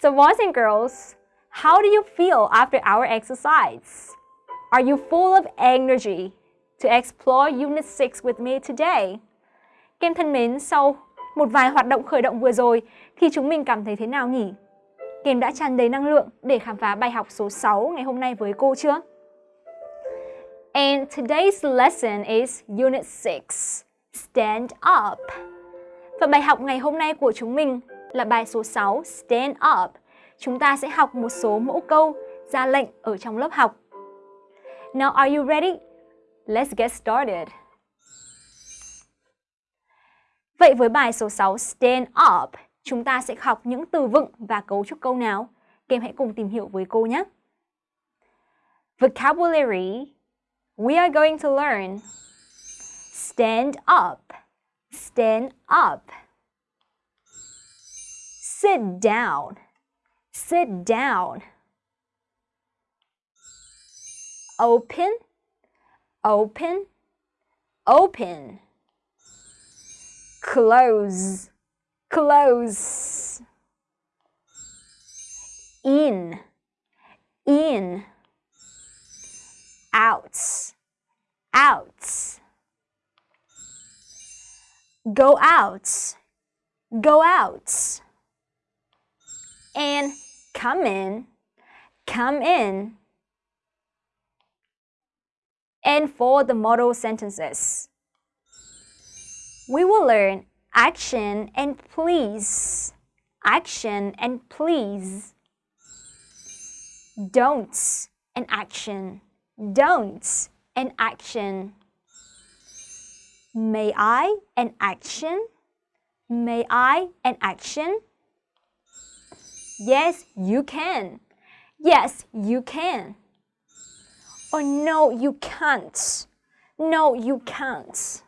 So boys and girls, how do you feel after our exercise? Are you full of energy to explore Unit 6 with me today? Kem thân mến, sau một vài hoạt động khởi động vừa rồi thì chúng mình cảm thấy thế nào nhỉ? Kem đã tràn đầy năng lượng để khám phá bài học số 6 ngày hôm nay với cô chưa? And today's lesson is Unit 6, Stand Up. Và bài học ngày hôm nay của chúng mình là bài số 6, Stand Up. Chúng ta sẽ học một số mẫu câu, ra lệnh ở trong lớp học. Now are you ready? Let's get started. Vậy với bài số 6 Stand Up, chúng ta sẽ học những từ vựng và cấu trúc câu nào? Các em hãy cùng tìm hiểu với cô nhé. Vocabulary We are going to learn Stand up Stand up Sit down. Sit down. Open. Open. Open. Close, close. In, in. Out, out. Go out, go out. And come in, come in. And for the model sentences we will learn action and please. Action and please. Don'ts and action. Don'ts and action. May I and action. May I and action. Yes, you can. Yes, you can. Or no, you can't. No, you can't.